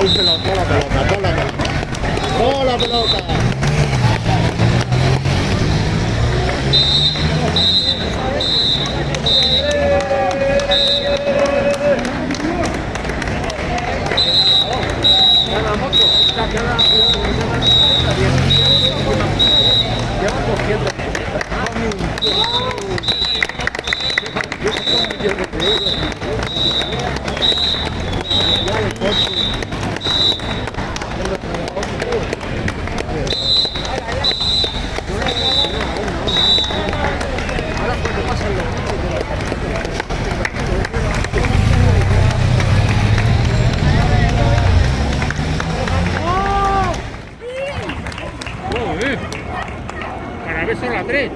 un pelota, toda la pelota, toda la pelota. Toda la pelota. Para tres.